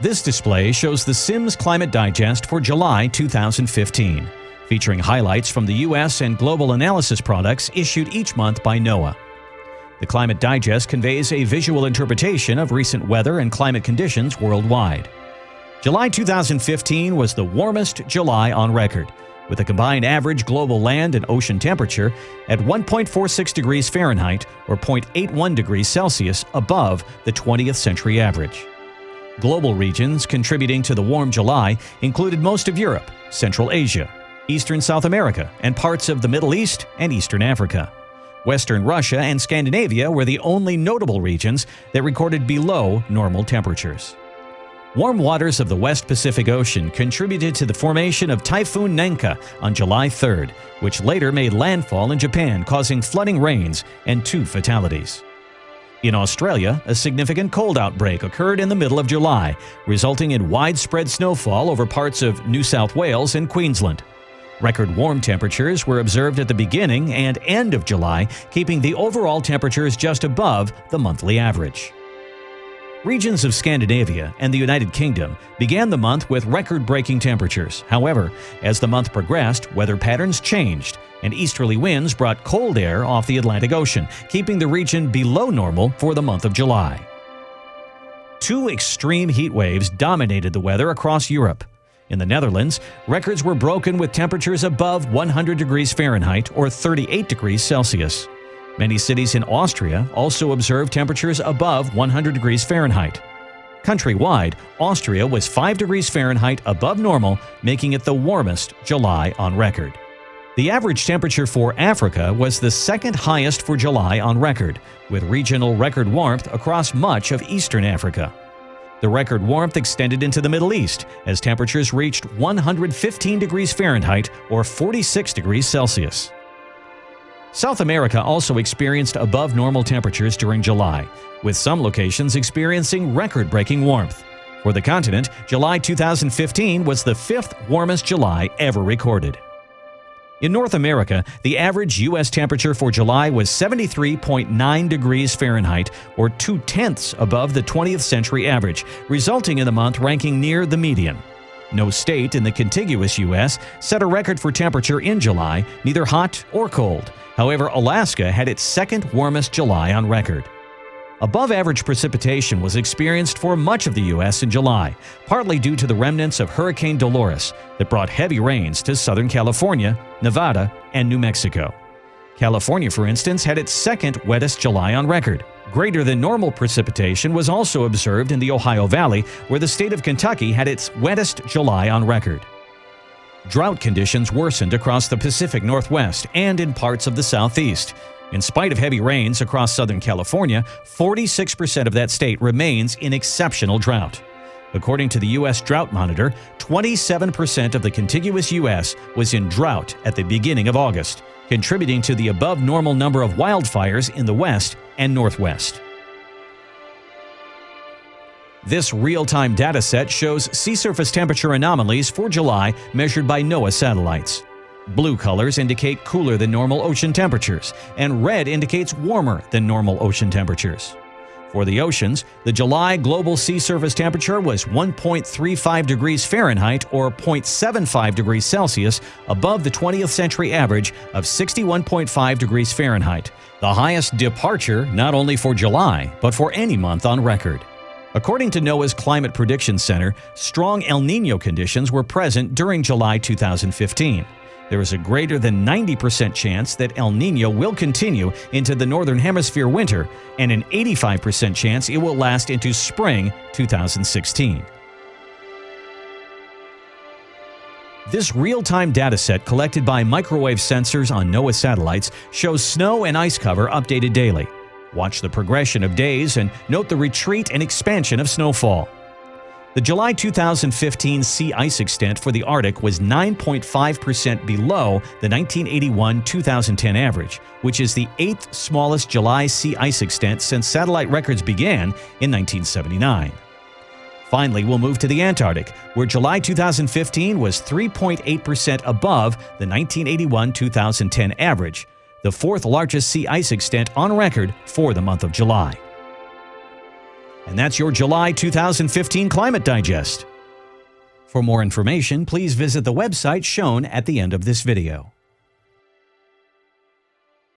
This display shows the Sims Climate Digest for July 2015, featuring highlights from the U.S. and global analysis products issued each month by NOAA. The Climate Digest conveys a visual interpretation of recent weather and climate conditions worldwide. July 2015 was the warmest July on record, with a combined average global land and ocean temperature at 1.46 degrees Fahrenheit or 0.81 degrees Celsius above the 20th century average. Global regions contributing to the warm July included most of Europe, Central Asia, Eastern South America, and parts of the Middle East and Eastern Africa. Western Russia and Scandinavia were the only notable regions that recorded below normal temperatures. Warm waters of the West Pacific Ocean contributed to the formation of Typhoon Nangka on July 3rd, which later made landfall in Japan, causing flooding rains and two fatalities. In Australia, a significant cold outbreak occurred in the middle of July, resulting in widespread snowfall over parts of New South Wales and Queensland. Record warm temperatures were observed at the beginning and end of July, keeping the overall temperatures just above the monthly average. Regions of Scandinavia and the United Kingdom began the month with record-breaking temperatures. However, as the month progressed, weather patterns changed, and easterly winds brought cold air off the Atlantic Ocean, keeping the region below normal for the month of July. Two extreme heat waves dominated the weather across Europe. In the Netherlands, records were broken with temperatures above 100 degrees Fahrenheit or 38 degrees Celsius. Many cities in Austria also observed temperatures above 100 degrees Fahrenheit. Countrywide, Austria was 5 degrees Fahrenheit above normal, making it the warmest July on record. The average temperature for Africa was the second highest for July on record, with regional record warmth across much of eastern Africa. The record warmth extended into the Middle East as temperatures reached 115 degrees Fahrenheit or 46 degrees Celsius. South America also experienced above normal temperatures during July, with some locations experiencing record-breaking warmth. For the continent, July 2015 was the fifth warmest July ever recorded. In North America, the average U.S. temperature for July was 73.9 degrees Fahrenheit, or two-tenths above the 20th century average, resulting in the month ranking near the median. No state in the contiguous U.S. set a record for temperature in July, neither hot or cold, However, Alaska had its second warmest July on record. Above average precipitation was experienced for much of the U.S. in July, partly due to the remnants of Hurricane Dolores that brought heavy rains to Southern California, Nevada, and New Mexico. California, for instance, had its second wettest July on record. Greater than normal precipitation was also observed in the Ohio Valley, where the state of Kentucky had its wettest July on record. Drought conditions worsened across the Pacific Northwest and in parts of the Southeast. In spite of heavy rains across Southern California, 46% of that state remains in exceptional drought. According to the U.S. Drought Monitor, 27% of the contiguous U.S. was in drought at the beginning of August, contributing to the above normal number of wildfires in the West and Northwest. This real-time dataset shows sea surface temperature anomalies for July measured by NOAA satellites. Blue colors indicate cooler than normal ocean temperatures, and red indicates warmer than normal ocean temperatures. For the oceans, the July global sea surface temperature was 1.35 degrees Fahrenheit or 0.75 degrees Celsius above the 20th century average of 61.5 degrees Fahrenheit, the highest departure not only for July, but for any month on record. According to NOAA's Climate Prediction Center, strong El Nino conditions were present during July 2015. There is a greater than 90% chance that El Nino will continue into the Northern Hemisphere winter and an 85% chance it will last into spring 2016. This real-time dataset collected by microwave sensors on NOAA satellites shows snow and ice cover updated daily. Watch the progression of days and note the retreat and expansion of snowfall. The July 2015 sea ice extent for the Arctic was 9.5% below the 1981-2010 average, which is the eighth smallest July sea ice extent since satellite records began in 1979. Finally, we'll move to the Antarctic, where July 2015 was 3.8% above the 1981-2010 average, the fourth largest sea ice extent on record for the month of July. And that's your July 2015 Climate Digest. For more information, please visit the website shown at the end of this video.